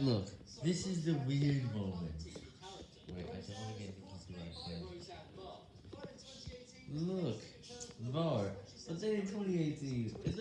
Look, this is the weird moment. Wait, I don't want to get into copyright. Look, VAR, but then in 2018, it's